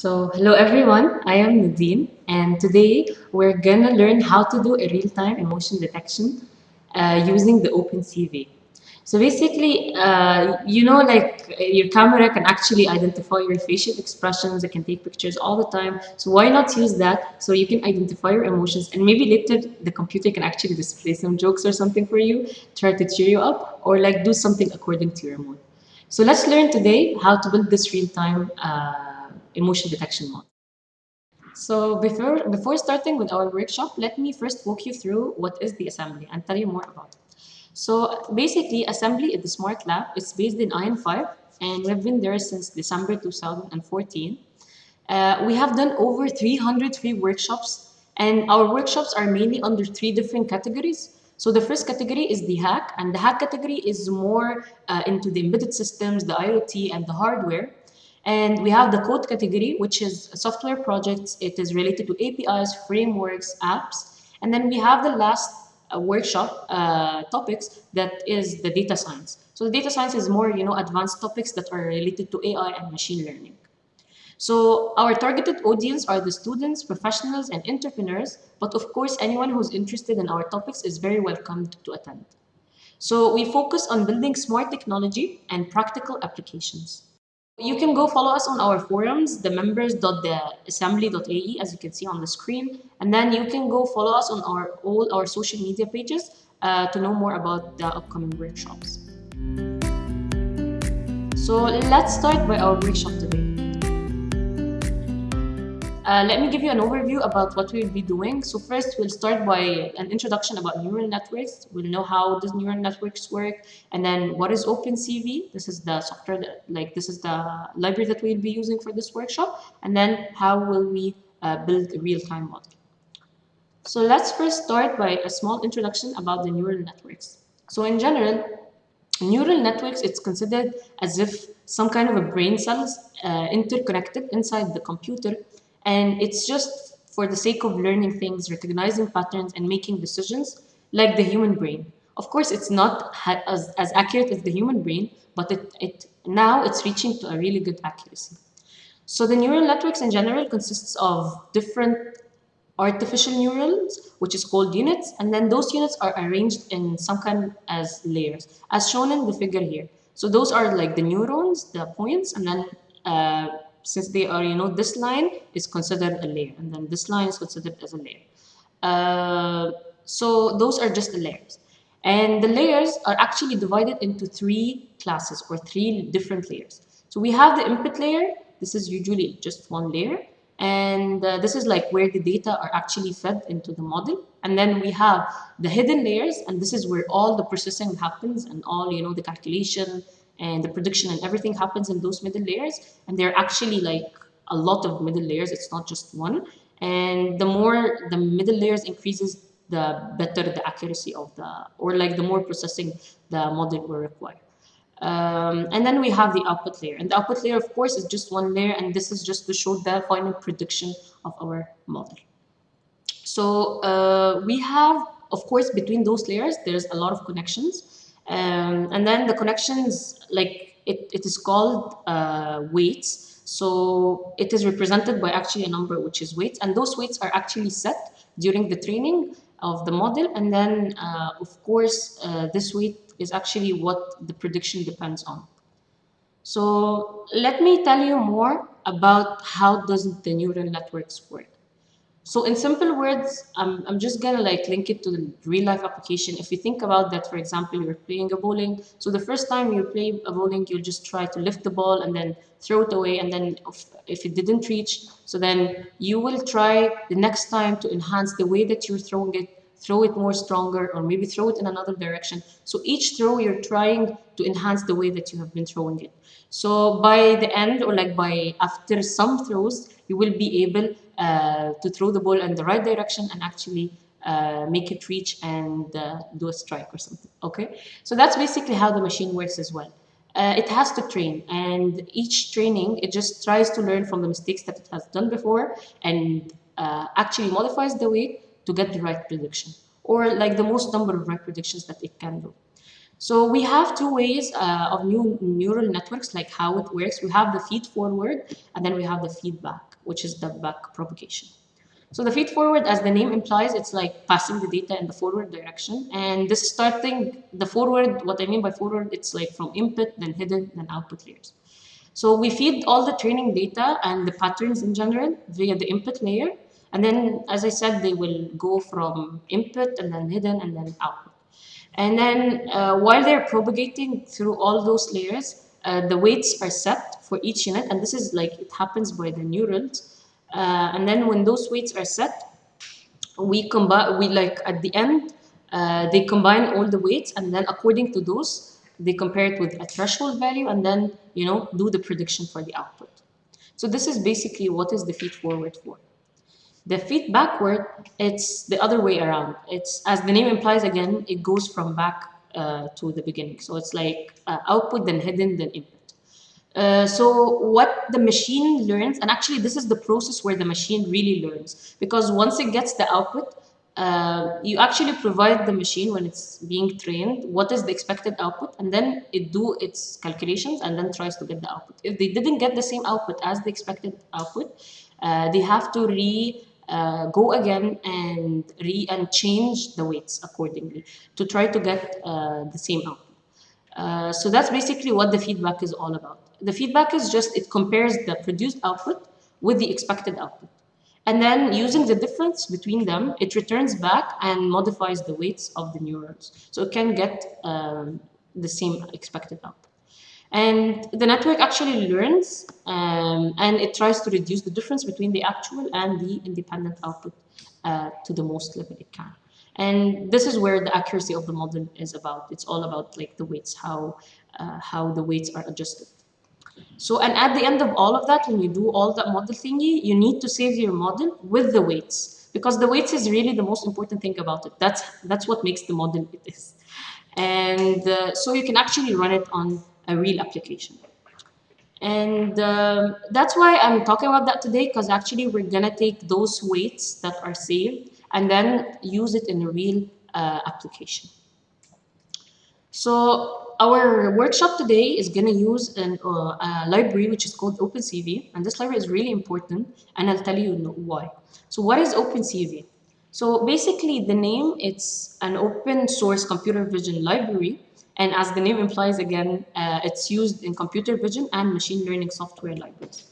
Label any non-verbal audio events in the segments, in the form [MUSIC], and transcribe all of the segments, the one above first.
So, hello everyone, I am Nadine, and today we're gonna learn how to do a real-time emotion detection uh, using the OpenCV. So basically, uh, you know, like your camera can actually identify your facial expressions, it can take pictures all the time. So why not use that so you can identify your emotions and maybe later the computer can actually display some jokes or something for you, try to cheer you up, or like do something according to your mood. So let's learn today how to build this real-time uh, emotion detection model. So before, before starting with our workshop, let me first walk you through what is the assembly and tell you more about it. So basically, assembly is the smart lab. It's based in IN5 and we've been there since December 2014. Uh, we have done over 300 free workshops and our workshops are mainly under three different categories. So the first category is the hack, and the hack category is more uh, into the embedded systems, the IoT, and the hardware. And we have the code category, which is software projects. It is related to APIs, frameworks, apps. And then we have the last uh, workshop uh, topics that is the data science. So the data science is more, you know, advanced topics that are related to AI and machine learning. So our targeted audience are the students, professionals, and entrepreneurs, but of course, anyone who's interested in our topics is very welcome to attend. So we focus on building smart technology and practical applications. You can go follow us on our forums, the members.theassembly.ae, as you can see on the screen, and then you can go follow us on our all our social media pages uh, to know more about the upcoming workshops. So let's start by our workshop today. Uh, let me give you an overview about what we'll be doing. So first, we'll start by an introduction about neural networks. We'll know how these neural networks work, and then what is OpenCV. This is the software that, like, this is the library that we'll be using for this workshop, and then how will we uh, build a real-time model. So let's first start by a small introduction about the neural networks. So in general, neural networks, it's considered as if some kind of a brain cells uh, interconnected inside the computer and it's just for the sake of learning things, recognizing patterns, and making decisions like the human brain. Of course, it's not as, as accurate as the human brain, but it, it now it's reaching to a really good accuracy. So the neural networks in general consists of different artificial neurons, which is called units, and then those units are arranged in some kind as layers, as shown in the figure here. So those are like the neurons, the points, and then uh, since they are, you know, this line is considered a layer, and then this line is considered as a layer. Uh, so those are just the layers. And the layers are actually divided into three classes or three different layers. So we have the input layer. This is usually just one layer. And uh, this is like where the data are actually fed into the model. And then we have the hidden layers, and this is where all the processing happens and all, you know, the calculation, and the prediction and everything happens in those middle layers. And they're actually like a lot of middle layers. It's not just one. And the more the middle layers increases, the better the accuracy of the, or like the more processing the model will require. Um, and then we have the output layer. And the output layer, of course, is just one layer. And this is just to show the final prediction of our model. So uh, we have, of course, between those layers, there's a lot of connections. Um, and then the connections, like it, it is called uh, weights. So it is represented by actually a number which is weights. And those weights are actually set during the training of the model. And then, uh, of course, uh, this weight is actually what the prediction depends on. So let me tell you more about how does the neural networks work. So in simple words, I'm, I'm just gonna like link it to the real life application. If you think about that, for example, you're playing a bowling. So the first time you play a bowling, you'll just try to lift the ball and then throw it away. And then if, if it didn't reach, so then you will try the next time to enhance the way that you're throwing it, throw it more stronger, or maybe throw it in another direction. So each throw, you're trying to enhance the way that you have been throwing it. So by the end, or like by after some throws, you will be able to throw the ball in the right direction and actually uh, make it reach and uh, do a strike or something, okay? So that's basically how the machine works as well. Uh, it has to train and each training, it just tries to learn from the mistakes that it has done before and uh, actually modifies the weight to get the right prediction or like the most number of right predictions that it can do. So we have two ways uh, of new neural networks, like how it works. We have the feed forward, and then we have the feedback, which is the back propagation. So the feed forward, as the name implies, it's like passing the data in the forward direction. And this starting the forward, what I mean by forward, it's like from input, then hidden, then output layers. So we feed all the training data and the patterns in general via the input layer. And then, as I said, they will go from input and then hidden and then output. And then uh, while they're propagating through all those layers, uh, the weights are set for each unit. And this is like, it happens by the neurons. Uh, and then when those weights are set, we combine, we like at the end, uh, they combine all the weights and then according to those, they compare it with a threshold value and then, you know, do the prediction for the output. So this is basically what is the feed forward for. The feed backward, it's the other way around. It's, as the name implies again, it goes from back uh, to the beginning. So it's like uh, output, then hidden, then input. Uh, so what the machine learns, and actually this is the process where the machine really learns, because once it gets the output, uh, you actually provide the machine when it's being trained what is the expected output and then it do its calculations and then tries to get the output. If they didn't get the same output as the expected output uh, they have to re uh, go again and re and change the weights accordingly to try to get uh, the same output. Uh, so that's basically what the feedback is all about the feedback is just it compares the produced output with the expected output and then using the difference between them, it returns back and modifies the weights of the neurons. So it can get um, the same expected output. And the network actually learns um, and it tries to reduce the difference between the actual and the independent output uh, to the most level it can. And this is where the accuracy of the model is about. It's all about like the weights, how, uh, how the weights are adjusted. So, and at the end of all of that, when you do all that model thingy, you need to save your model with the weights because the weights is really the most important thing about it. That's, that's what makes the model it is. And uh, so you can actually run it on a real application. And um, that's why I'm talking about that today because actually we're gonna take those weights that are saved and then use it in a real uh, application. So our workshop today is going to use an, uh, a library which is called OpenCV, and this library is really important, and I'll tell you why. So what is OpenCV? So basically the name, it's an open source computer vision library, and as the name implies again, uh, it's used in computer vision and machine learning software libraries.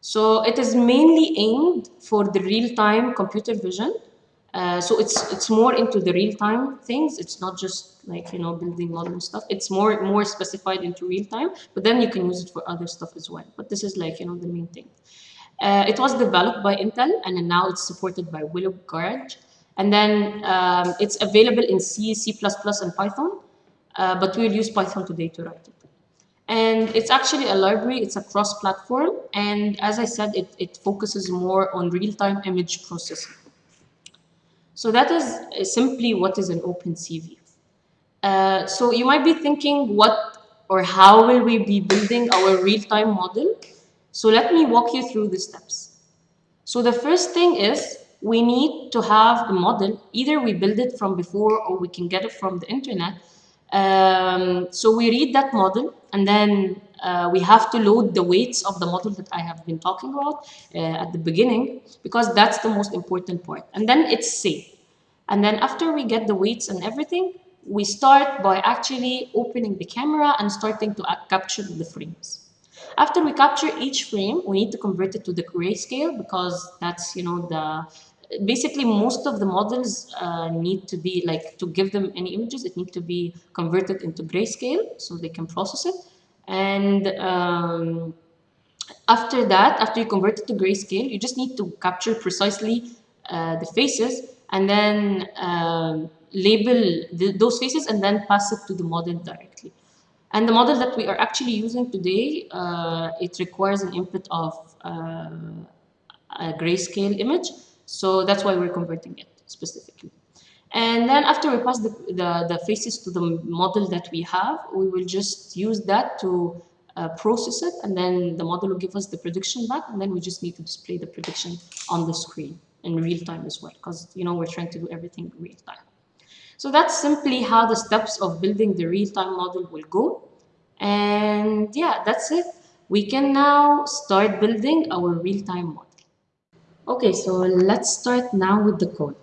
So it is mainly aimed for the real-time computer vision, uh, so it's it's more into the real time things. It's not just like you know building modern stuff. It's more more specified into real time. But then you can use it for other stuff as well. But this is like you know the main thing. Uh, it was developed by Intel and now it's supported by Willow Garage. And then um, it's available in C, C++, and Python. Uh, but we'll use Python today to write it. And it's actually a library, it's a cross-platform. And as I said, it, it focuses more on real-time image processing. So that is uh, simply what is an OpenCV. Uh, so you might be thinking what or how will we be building our real-time model? So let me walk you through the steps. So the first thing is we need to have a model. Either we build it from before or we can get it from the internet. Um, so we read that model and then uh, we have to load the weights of the model that I have been talking about uh, at the beginning because that's the most important part. And then it's safe. And then after we get the weights and everything, we start by actually opening the camera and starting to capture the frames. After we capture each frame, we need to convert it to the grayscale because that's, you know, the basically most of the models uh, need to be like to give them any images, it needs to be converted into grayscale so they can process it. And um, after that, after you convert it to grayscale, you just need to capture precisely uh, the faces and then um, label the, those faces and then pass it to the model directly. And the model that we are actually using today, uh, it requires an input of uh, a grayscale image. So that's why we're converting it specifically. And then after we pass the, the, the, faces to the model that we have, we will just use that to uh, process it. And then the model will give us the prediction back. And then we just need to display the prediction on the screen in real time as well. Because, you know, we're trying to do everything real time. So that's simply how the steps of building the real-time model will go. And yeah, that's it. We can now start building our real-time model. Okay, so let's start now with the code.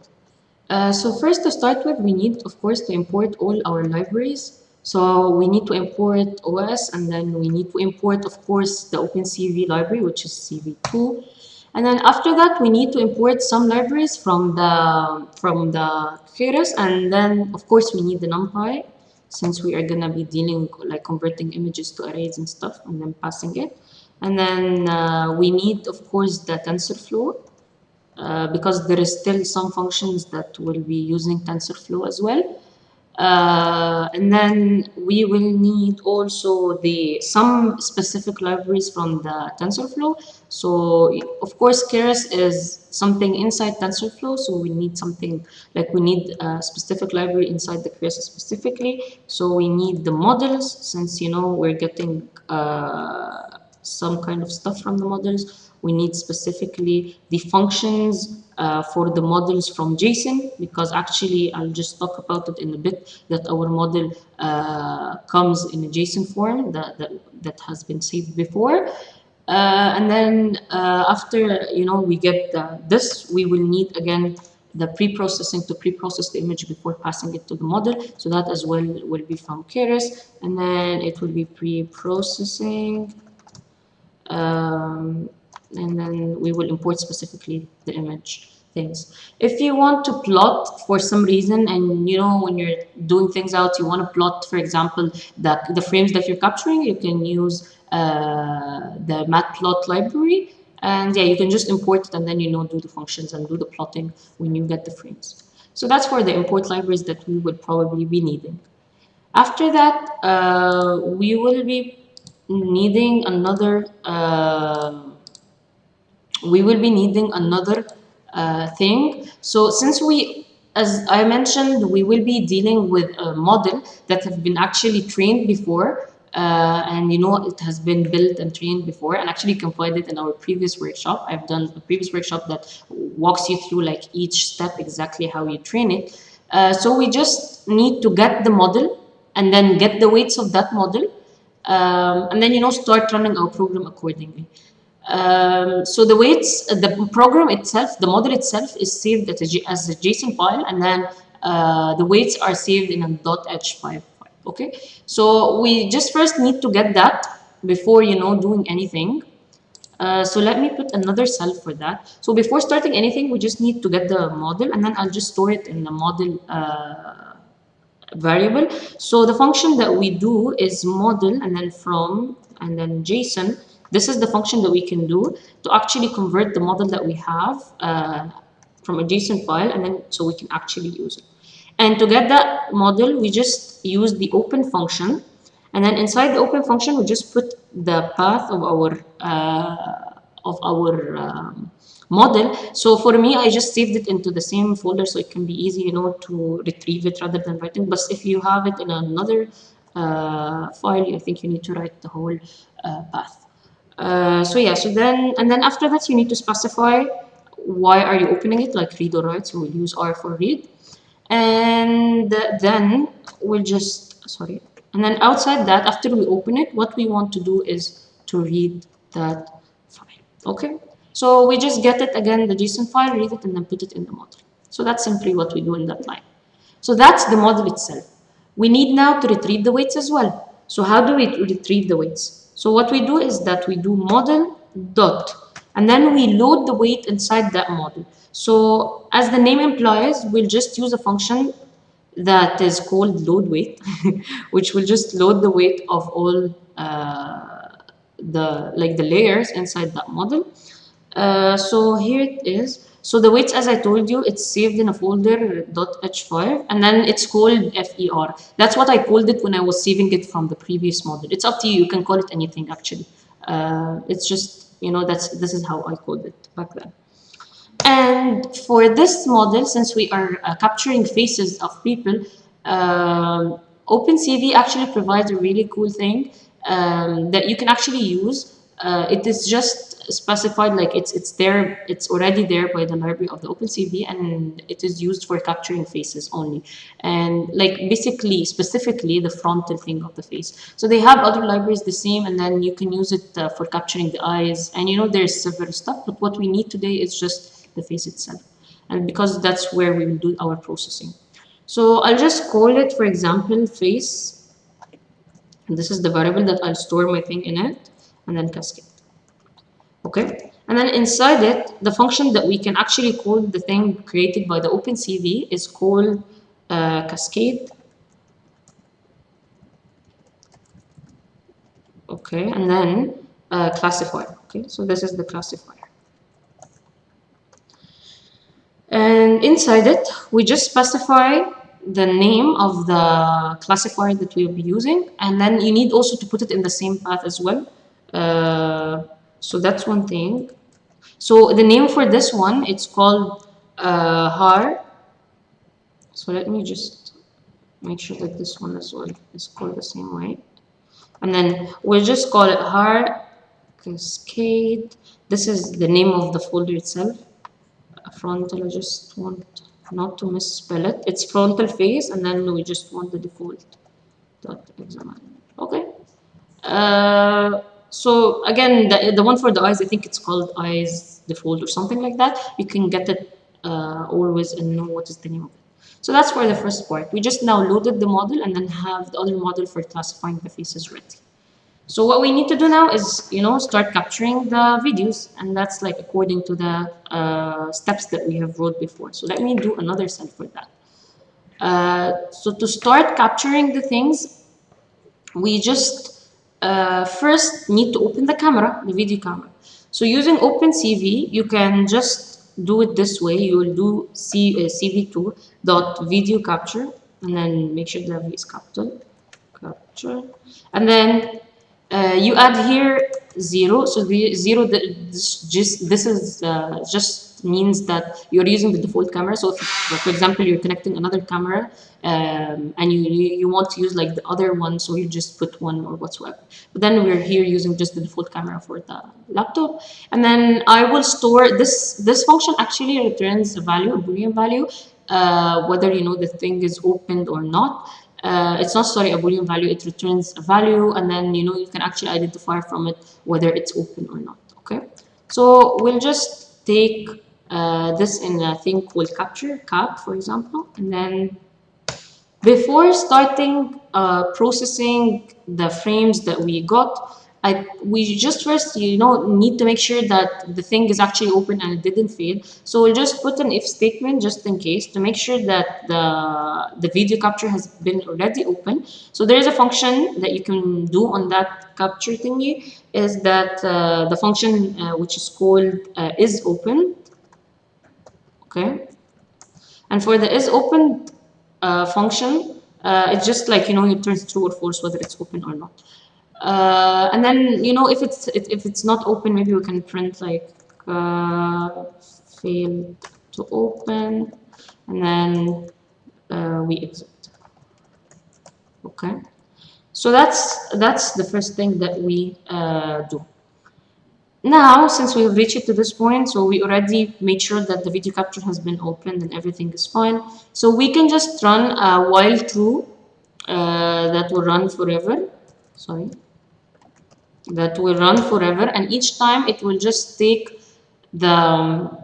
Uh, so first to start with, we need, of course, to import all our libraries. So we need to import OS and then we need to import, of course, the OpenCV library, which is CV2. And then after that, we need to import some libraries from the from the Keras, and then of course we need the NumPy, since we are gonna be dealing like converting images to arrays and stuff, and then passing it. And then uh, we need, of course, the TensorFlow, uh, because there is still some functions that will be using TensorFlow as well. Uh, and then we will need also the some specific libraries from the TensorFlow. So of course, Keras is something inside TensorFlow. So we need something like we need a specific library inside the Keras specifically. So we need the models since you know we're getting uh, some kind of stuff from the models. We need specifically the functions uh, for the models from JSON because actually I'll just talk about it in a bit that our model uh, comes in a JSON form that, that, that has been saved before. Uh, and then uh, after you know we get this, we will need again the pre-processing to pre-process the image before passing it to the model. So that as well will be from Keras. And then it will be pre-processing. Um, and then we will import specifically the image things. If you want to plot for some reason and you know when you're doing things out you want to plot for example the, the frames that you're capturing you can use uh, the matplot library and yeah you can just import it and then you know do the functions and do the plotting when you get the frames. So that's for the import libraries that we will probably be needing. After that uh, we will be needing another uh, we will be needing another uh, thing. So since we, as I mentioned, we will be dealing with a model that have been actually trained before uh, and you know it has been built and trained before and actually you it in our previous workshop. I've done a previous workshop that walks you through like each step exactly how you train it. Uh, so we just need to get the model and then get the weights of that model um, and then you know start running our program accordingly. Um, so the weights, the program itself, the model itself is saved as a, JSON file, and then uh, the weights are saved in a .h5 file. Okay, so we just first need to get that before you know doing anything. Uh, so let me put another cell for that. So before starting anything, we just need to get the model, and then I'll just store it in the model uh, variable. So the function that we do is model, and then from, and then JSON this is the function that we can do to actually convert the model that we have uh, from a JSON file and then so we can actually use it. And to get that model, we just use the open function. And then inside the open function, we just put the path of our uh, of our um, model. So for me, I just saved it into the same folder so it can be easy, you know, to retrieve it rather than writing. But if you have it in another uh, file, I think you need to write the whole uh, path. Uh, so yeah, so then, and then after that, you need to specify why are you opening it, like read or write, so we'll use R for read. And then we'll just, sorry, and then outside that, after we open it, what we want to do is to read that file, okay? So we just get it again, the JSON file, read it, and then put it in the model. So that's simply what we do in that line. So that's the model itself. We need now to retrieve the weights as well. So how do we retrieve the weights? So what we do is that we do model dot and then we load the weight inside that model. So as the name implies, we'll just use a function that is called load weight, [LAUGHS] which will just load the weight of all uh, the like the layers inside that model. Uh, so here it is. So the weights, as I told you, it's saved in a folder .h5 and then it's called FER. That's what I called it when I was saving it from the previous model. It's up to you. You can call it anything actually. Uh, it's just, you know, that's this is how I called it back then. And for this model, since we are uh, capturing faces of people, uh, OpenCV actually provides a really cool thing um, that you can actually use uh, it is just specified like it's it's there it's already there by the library of the OpenCV and it is used for capturing faces only. And like basically specifically the frontal thing of the face. So they have other libraries the same and then you can use it uh, for capturing the eyes. And you know there's several stuff but what we need today is just the face itself. And because that's where we will do our processing. So I'll just call it for example face. And this is the variable that I'll store my thing in it and then cascade okay? And then inside it the function that we can actually call the thing created by the OpenCV is called uh, cascade. Okay? And then uh, classifier. Okay? So this is the classifier. And inside it we just specify the name of the classifier that we'll be using. And then you need also to put it in the same path as well so that's one thing. So the name for this one it's called uh, Haar. So let me just make sure that this one as well is called the same way and then we'll just call it Haar cascade. This is the name of the folder itself. Frontal I just want not to misspell it. It's frontal face and then we just want the default dot okay. Uh, so again, the, the one for the eyes, I think it's called eyes default or something like that. You can get it uh, always and know what is the name of it. So that's for the first part. We just now loaded the model and then have the other model for classifying the faces ready. So what we need to do now is, you know, start capturing the videos and that's like according to the uh, steps that we have wrote before. So let me do another cell for that. Uh, so to start capturing the things, we just uh, first need to open the camera, the video camera. So using OpenCV, you can just do it this way. You will do C, uh, CV2 dot video capture and then make sure the V is capital capture and then uh, you add here zero so the zero this just this is uh, just means that you're using the default camera. So if, for example you're connecting another camera um, and you you want to use like the other one so you just put one or whatsoever. But then we're here using just the default camera for the laptop. And then I will store this this function actually returns a value a boolean value uh, whether you know the thing is opened or not. Uh, it's not sorry a boolean value it returns a value and then you know you can actually identify from it whether it's open or not okay? So we'll just take uh, this in a thing called capture cap for example and then before starting uh, processing the frames that we got I, we just first, you know, need to make sure that the thing is actually open and it didn't fail. So we'll just put an if statement just in case to make sure that the, the video capture has been already open. So there is a function that you can do on that capture thingy is that uh, the function uh, which is called uh, is open. Okay. And for the is open uh, function, uh, it's just like, you know, it turns true or false whether it's open or not. Uh, and then you know if it's if it's not open maybe we can print like uh, failed to open and then uh, we exit okay so that's that's the first thing that we uh, do now since we have reached it to this point so we already made sure that the video capture has been opened and everything is fine. So we can just run a while true uh, that will run forever. Sorry. That will run forever and each time it will just take the um,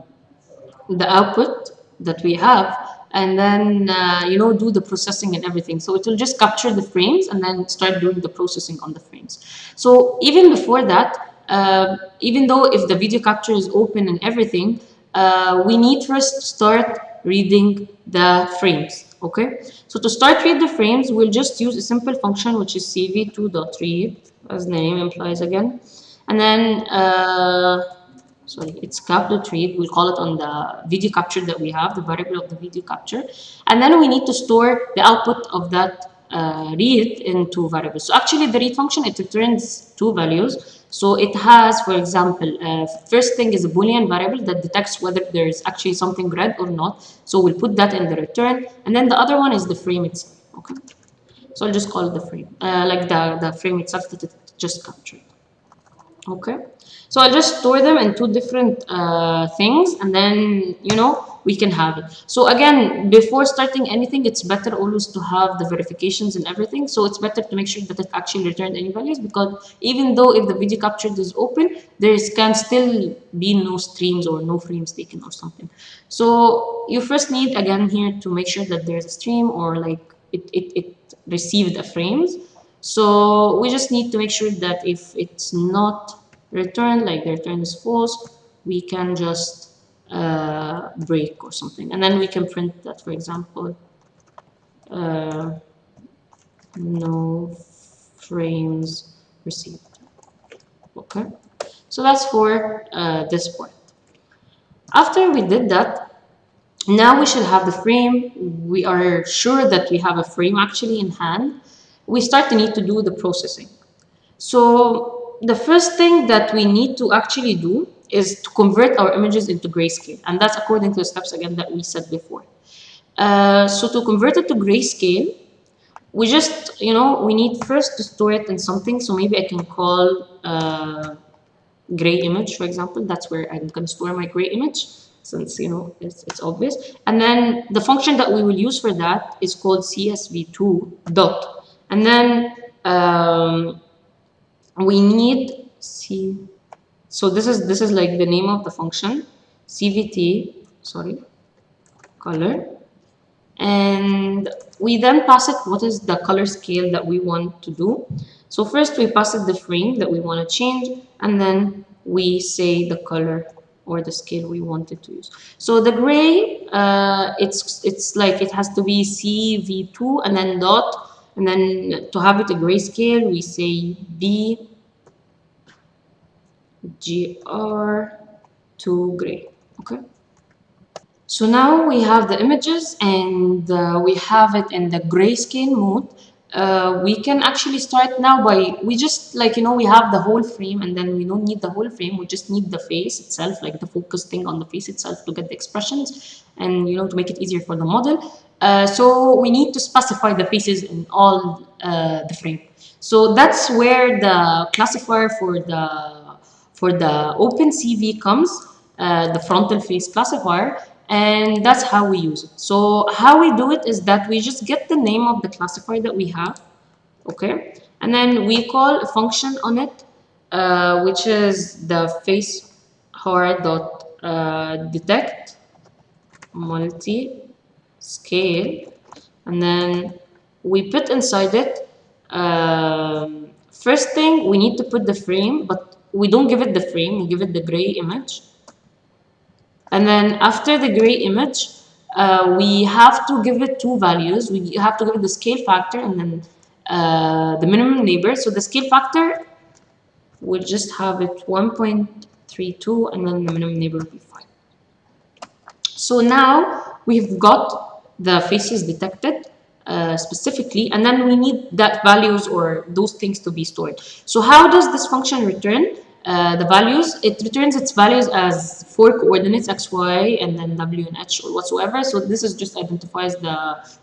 the output that we have and then uh, you know do the processing and everything. So it will just capture the frames and then start doing the processing on the frames. So even before that uh, even though if the video capture is open and everything uh, we need first start reading the frames okay? So to start read the frames we'll just use a simple function which is cv2.read as name implies again. And then uh, sorry it's capture read we'll call it on the video capture that we have the variable of the video capture. And then we need to store the output of that uh, read in two variables. So actually the read function it returns two values. So it has for example uh, first thing is a boolean variable that detects whether there is actually something read or not. So we'll put that in the return. And then the other one is the frame itself okay? So I'll just call it the frame, uh, like the, the frame itself that it just captured. okay so I'll just store them in two different uh, things and then you know we can have it. So again before starting anything it's better always to have the verifications and everything. So it's better to make sure that it actually returned any values because even though if the video captured is open there can still be no streams or no frames taken or something. So you first need again here to make sure that there's a stream or like it, it, it received the frames. So we just need to make sure that if it's not returned, like the return is false, we can just uh, break or something. And then we can print that, for example, uh, no frames received. Okay, so that's for uh, this part. After we did that, now we should have the frame. We are sure that we have a frame actually in hand we start to need to do the processing. So the first thing that we need to actually do is to convert our images into grayscale. And that's according to the steps again that we said before. Uh, so to convert it to grayscale, we just, you know, we need first to store it in something. So maybe I can call uh, gray image, for example. That's where I'm going to store my gray image since, you know, it's, it's obvious. And then the function that we will use for that is called cv2 dot and then um, we need c. So this is this is like the name of the function cvt sorry color. And we then pass it what is the color scale that we want to do. So first we pass it the frame that we want to change and then we say the color or the scale we wanted to use. So the gray uh, it's it's like it has to be cv2 and then dot and then to have it a grayscale, we say B GR to gray. Okay. So now we have the images and uh, we have it in the grayscale mode. Uh, we can actually start now by, we just like, you know, we have the whole frame and then we don't need the whole frame. We just need the face itself, like the focus thing on the face itself to get the expressions and, you know, to make it easier for the model. Uh, so we need to specify the faces in all uh, the frame. So that's where the classifier for the for the OpenCV comes, uh, the frontal face classifier, and that's how we use it. So how we do it is that we just get the name of the classifier that we have, okay, and then we call a function on it, uh, which is the face hard dot uh, detect multi scale and then we put inside it um, first thing we need to put the frame but we don't give it the frame we give it the gray image. And then after the gray image uh, we have to give it two values. We have to give it the scale factor and then uh, the minimum neighbor so the scale factor we'll just have it 1.32 and then the minimum neighbor will be 5 so now we've got the faces detected uh, specifically and then we need that values or those things to be stored. So how does this function return uh, the values? It returns its values as four coordinates x y and then w and h or whatsoever. So this is just identifies the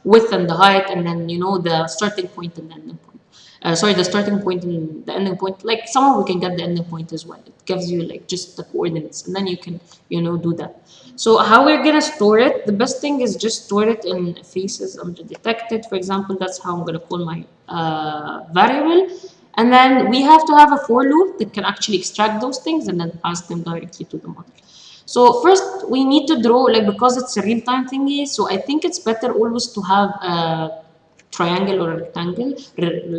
width and the height and then you know the starting point and the ending point uh, sorry the starting point and the ending point like somehow we can get the ending point as well it gives you like just the coordinates and then you can you know do that so how we're gonna store it, the best thing is just store it in faces under detected. For example, that's how I'm gonna call my uh, variable. And then we have to have a for loop that can actually extract those things and then pass them directly to the model. So first we need to draw, like because it's a real-time thingy, so I think it's better always to have a triangle or a rectangle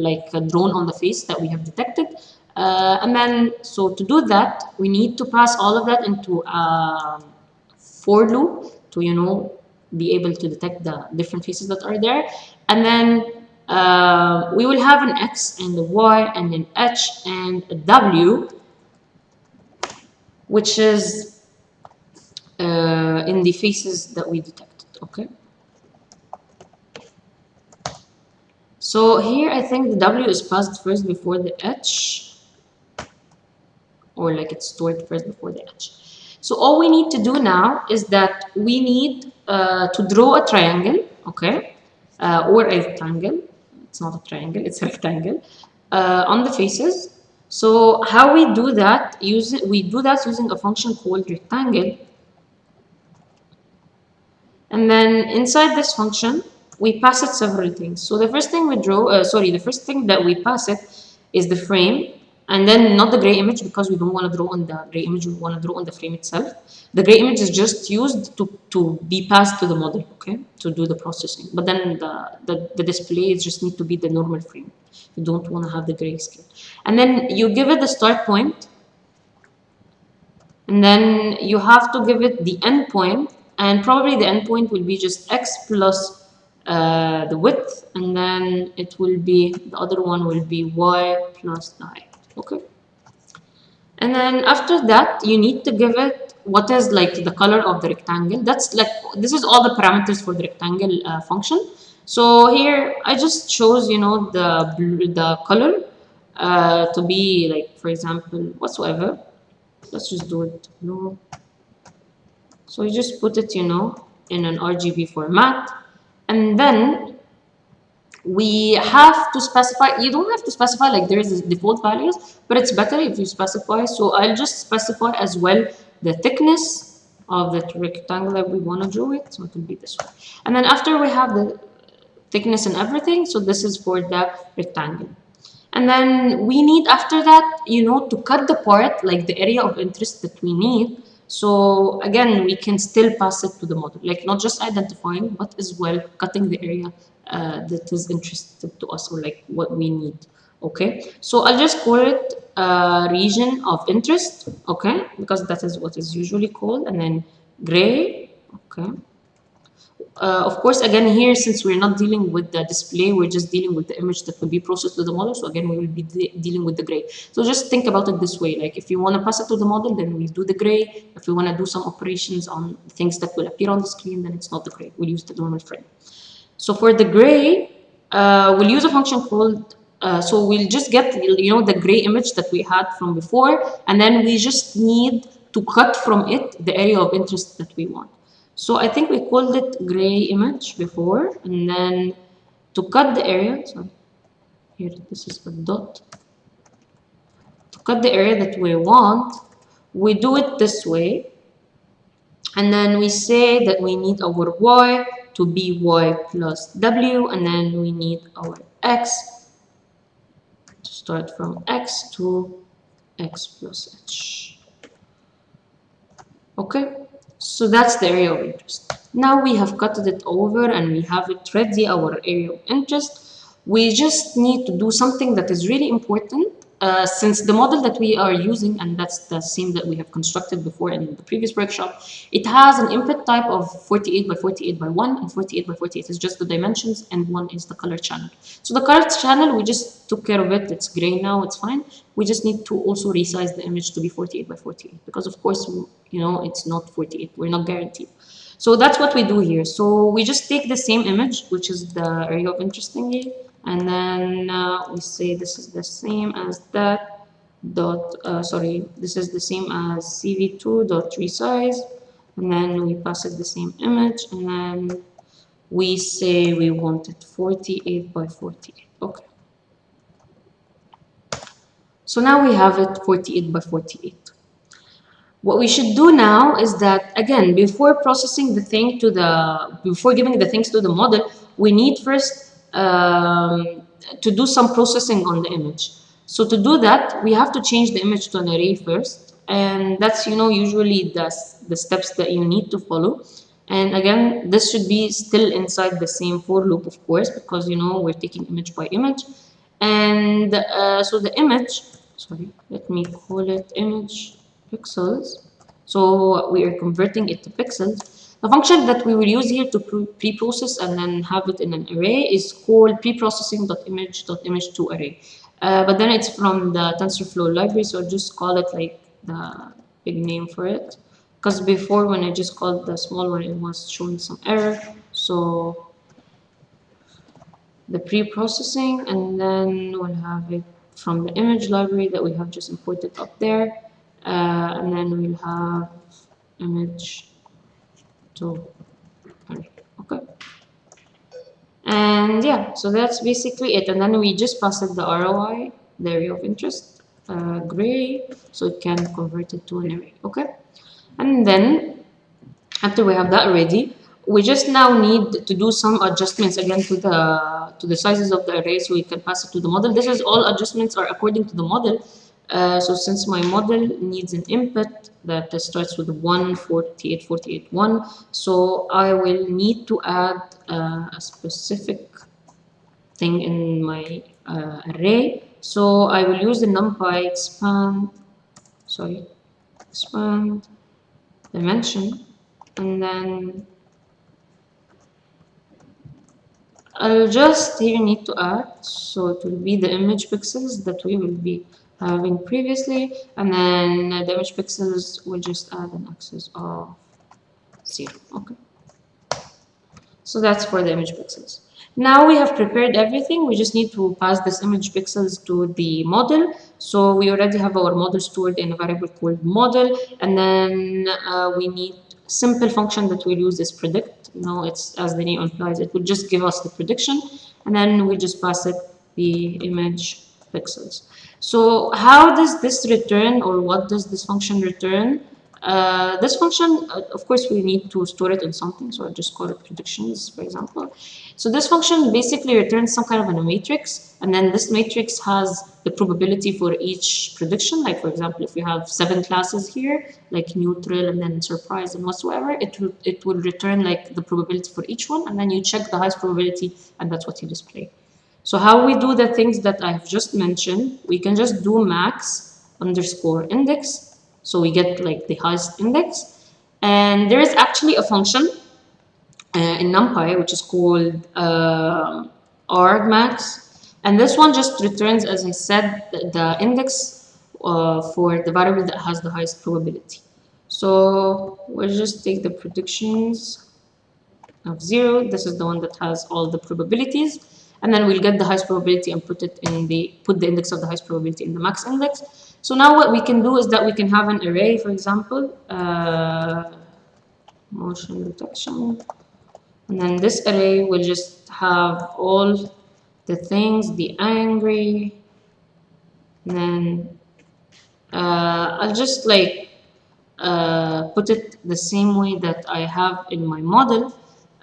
like drawn on the face that we have detected. Uh, and then, so to do that, we need to pass all of that into a for loop to you know be able to detect the different faces that are there and then uh, we will have an X and a Y and an H and a W which is uh, in the faces that we detected okay so here I think the W is passed first before the H or like it's stored first before the H so all we need to do now is that we need uh, to draw a triangle, okay, uh, or a rectangle. It's not a triangle, it's a rectangle uh, on the faces. So how we do that, use we do that using a function called rectangle. And then inside this function, we pass it several things. So the first thing we draw, uh, sorry, the first thing that we pass it is the frame and then not the gray image because we don't want to draw on the gray image, we want to draw on the frame itself. The gray image is just used to, to be passed to the model, okay, to do the processing. But then the, the, the display just need to be the normal frame. You don't want to have the gray grayscale. And then you give it the start point, and then you have to give it the end point, and probably the end point will be just x plus uh, the width, and then it will be, the other one will be y plus the height okay. And then after that you need to give it what is like the color of the rectangle. That's like this is all the parameters for the rectangle uh, function. So here I just chose you know the the color uh, to be like for example whatsoever. Let's just do it blue so you just put it you know in an RGB format and then we have to specify you don't have to specify like there is default values but it's better if you specify. So i'll just specify as well the thickness of that rectangle that we want to draw it so it will be this way and then after we have the thickness and everything so this is for the rectangle. And then we need after that you know to cut the part like the area of interest that we need so again we can still pass it to the model. Like not just identifying but as well cutting the area uh, that is interested to us or like what we need okay? So i'll just call it a region of interest okay? Because that is what is usually called and then gray okay uh, of course again here since we're not dealing with the display we're just dealing with the image that will be processed to the model. So again we will be de dealing with the gray. So just think about it this way. Like if you want to pass it to the model then we do the gray. If we want to do some operations on things that will appear on the screen then it's not the gray. We'll use the normal frame. So for the gray, uh, we'll use a function called, uh, so we'll just get, you know, the gray image that we had from before, and then we just need to cut from it the area of interest that we want. So I think we called it gray image before, and then to cut the area, so here this is a dot. To cut the area that we want, we do it this way, and then we say that we need our y to be y plus w and then we need our x to start from x to x plus h okay so that's the area of interest. Now we have cut it over and we have it ready our area of interest. We just need to do something that is really important uh, since the model that we are using, and that's the same that we have constructed before in the previous workshop, it has an input type of 48 by 48 by 1, and 48 by 48 is just the dimensions, and 1 is the color channel. So the color channel, we just took care of it, it's gray now, it's fine. We just need to also resize the image to be 48 by 48, because of course, you know, it's not 48, we're not guaranteed. So that's what we do here. So we just take the same image, which is the area of interest thingy, and then uh, we say this is the same as that dot uh, sorry this is the same as cv2 dot resize and then we pass it the same image. And then we say we want it 48 by 48 okay. So now we have it 48 by 48 what we should do now is that again before processing the thing to the before giving the things to the model we need first um, to do some processing on the image. So to do that, we have to change the image to an array first. And that's, you know, usually the, the steps that you need to follow. And again, this should be still inside the same for loop, of course, because, you know, we're taking image by image. And uh, so the image, sorry, let me call it image pixels. So we are converting it to pixels. The function that we will use here to pre-process and then have it in an array is called preprocessing.image.image to array. Uh, but then it's from the TensorFlow library, so I'll just call it like the big name for it. Because before when I just called the small one, it was showing some error. So the pre-processing and then we'll have it from the image library that we have just imported up there. Uh, and then we'll have image to okay. And yeah so that's basically it. And then we just pass it the ROI the area of interest uh, gray so it can convert it to an array okay? And then after we have that ready we just now need to do some adjustments again to the to the sizes of the array so we can pass it to the model. This is all adjustments are according to the model uh, so since my model needs an input that starts with 1 48 48 1 so I will need to add uh, a specific thing in my uh, array. So I will use the numpy expand sorry expand dimension and then I'll just here need to add so it will be the image pixels that we will be having previously and then the image pixels will just add an axis of zero. Okay. So that's for the image pixels. Now we have prepared everything. We just need to pass this image pixels to the model. So we already have our model stored in a variable called model and then uh, we need simple function that we'll use is predict. You know it's as the name implies it will just give us the prediction and then we just pass it the image pixels so how does this return or what does this function return? Uh, this function, uh, of course, we need to store it in something, so I'll just call it predictions, for example. So this function basically returns some kind of a matrix, and then this matrix has the probability for each prediction. Like, for example, if you have seven classes here, like neutral and then surprise and whatsoever, it will, it will return like the probability for each one, and then you check the highest probability, and that's what you display. So how we do the things that I've just mentioned, we can just do max underscore index. So we get like the highest index. And there is actually a function uh, in NumPy which is called uh, argmax. And this one just returns, as I said, the, index uh, for the variable that has the highest probability. So we'll just take the predictions of zero. This is the one that has all the probabilities and then we'll get the highest probability and put it in the put the index of the highest probability in the max index. So now what we can do is that we can have an array for example uh, motion detection. And then this array will just have all the things the angry. And then uh, I'll just like uh, put it the same way that I have in my model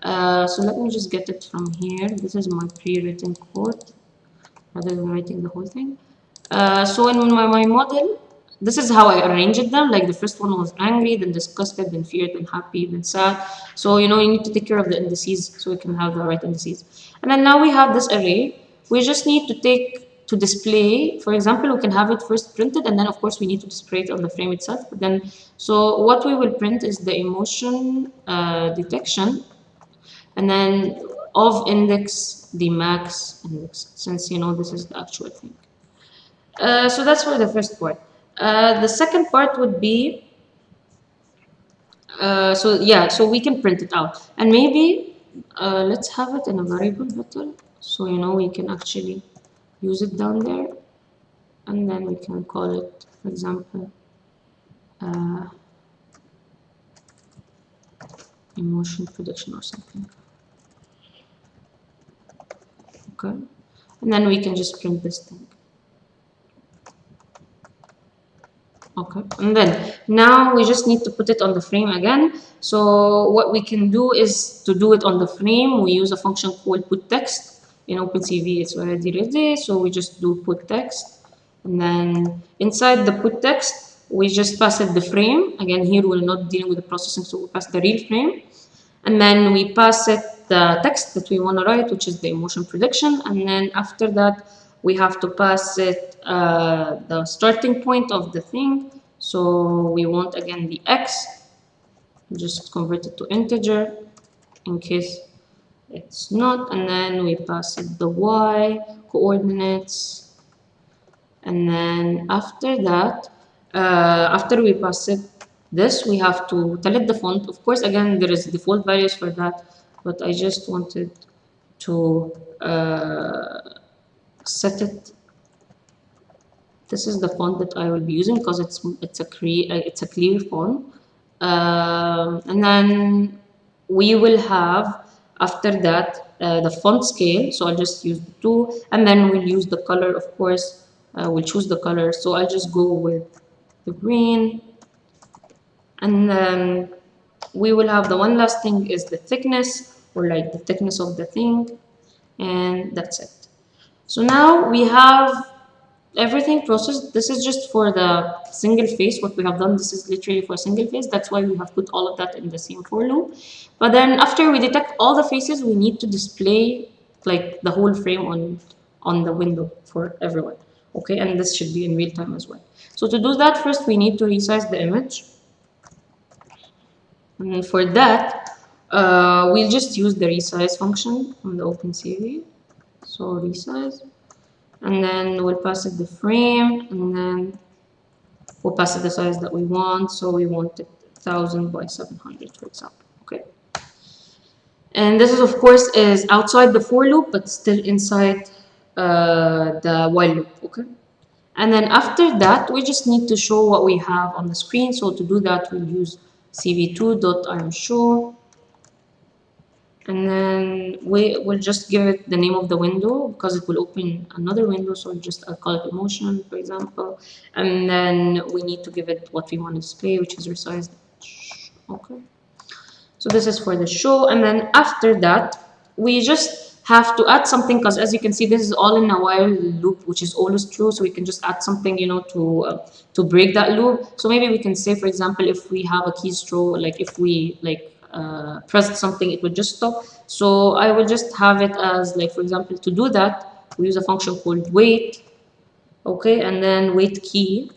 uh, so let me just get it from here. This is my pre-written code rather than writing the whole thing. Uh, so in my, my model this is how I arranged them. Like the first one was angry then disgusted then feared then happy then sad. So you know you need to take care of the indices so we can have the right indices. And then now we have this array. We just need to take to display. For example we can have it first printed and then of course we need to display it on the frame itself. But then so what we will print is the emotion uh, detection and then of index the max index since you know this is the actual thing. Uh, so that's for the first part. Uh, the second part would be uh, so yeah so we can print it out. And maybe uh, let's have it in a variable better so you know we can actually use it down there. And then we can call it for example uh, emotion prediction or something okay and then we can just print this thing okay. And then now we just need to put it on the frame again. So what we can do is to do it on the frame we use a function called put text. In OpenCV it's already ready so we just do put text. And then inside the put text we just pass it the frame. Again here we're not dealing with the processing so we pass the real frame. And then we pass it the text that we want to write, which is the emotion prediction. And then after that, we have to pass it uh, the starting point of the thing. So we want again the x, just convert it to integer in case it's not. And then we pass it the y coordinates. And then after that, uh, after we pass it this, we have to tell it the font. Of course, again, there is default values for that but I just wanted to uh, set it. This is the font that I will be using because it's it's a clear uh, it's a clear font. Um, and then we will have after that uh, the font scale. So I'll just use the two and then we'll use the color of course uh, we'll choose the color. So I'll just go with the green. And then we will have the one last thing is the thickness or like the thickness of the thing and that's it. So now we have everything processed. This is just for the single phase what we have done. This is literally for a single phase. That's why we have put all of that in the same for loop. But then after we detect all the faces we need to display like the whole frame on on the window for everyone okay? And this should be in real time as well. So to do that first we need to resize the image. And for that uh, we'll just use the resize function on the OpenCV so resize. And then we'll pass it the frame and then we'll pass it the size that we want. So we want it 1000 by 700 for example okay? And this is of course is outside the for loop but still inside uh, the while loop okay? And then after that we just need to show what we have on the screen. So to do that we'll use cv2.imshow and then we will just give it the name of the window because it will open another window so just I'll call it emotion for example. And then we need to give it what we want to display which is resize okay. So this is for the show. And then after that we just have to add something because as you can see this is all in a while loop which is always true. So we can just add something you know to uh, to break that loop. So maybe we can say for example if we have a keystroke like if we like uh, pressed something, it would just stop. So I will just have it as like, for example, to do that, we use a function called wait, okay, and then wait key.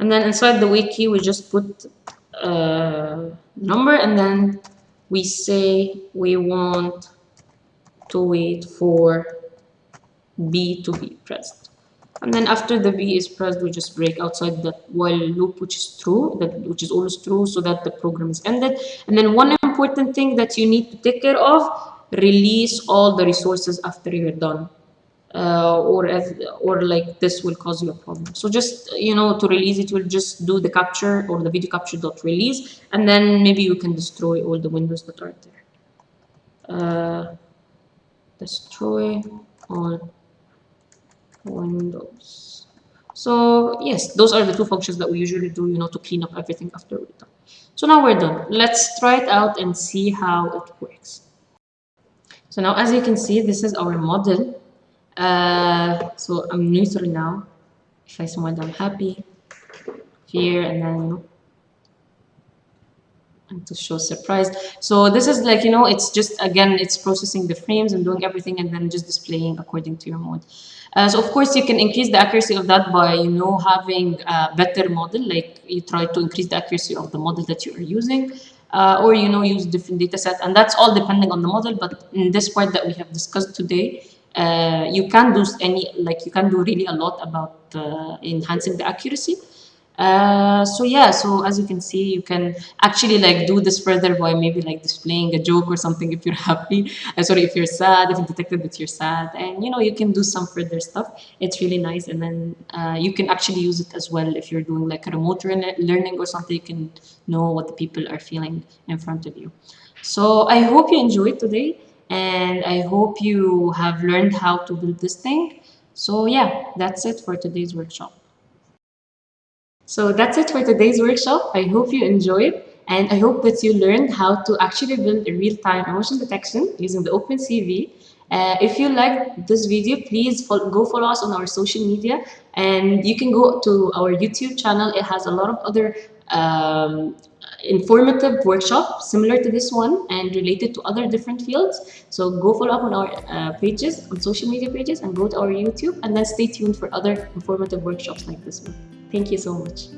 And then inside the wait key, we just put uh, number and then we say we want to wait for B to be pressed and then after the V is pressed we just break outside the while loop which is true that which is always true so that the program is ended. And then one important thing that you need to take care of release all the resources after you're done. Uh, or as or like this will cause you a problem. So just you know to release it will just do the capture or the video capture dot release and then maybe you can destroy all the windows that are there. Uh, destroy all Windows. So yes, those are the two functions that we usually do, you know, to clean up everything after we're done. So now we're done. Let's try it out and see how it works. So now as you can see, this is our model. Uh, so I'm neutral now. If I smile, I'm happy. Fear, and then, you know, and to show surprise. So this is like, you know, it's just, again, it's processing the frames and doing everything and then just displaying according to your mode. Uh, so of course you can increase the accuracy of that by you know having a better model like you try to increase the accuracy of the model that you are using uh, or you know use different data set. And that's all depending on the model but in this part that we have discussed today uh, you can do any like you can do really a lot about uh, enhancing the accuracy uh, so yeah, so as you can see, you can actually like do this further by maybe like displaying a joke or something if you're [LAUGHS] happy. Uh, sorry, if you're sad, if you detected that you're sad, and you know you can do some further stuff. It's really nice, and then uh, you can actually use it as well if you're doing like a remote learning or something. You can know what the people are feeling in front of you. So I hope you enjoyed today, and I hope you have learned how to build this thing. So yeah, that's it for today's workshop. So that's it for today's workshop. I hope you enjoyed and I hope that you learned how to actually build a real-time emotion detection using the OpenCV. Uh, if you liked this video, please go follow us on our social media and you can go to our YouTube channel. It has a lot of other um, informative workshops similar to this one and related to other different fields. So go follow up on our uh, pages, on social media pages and go to our YouTube and then stay tuned for other informative workshops like this one. Thank you so much.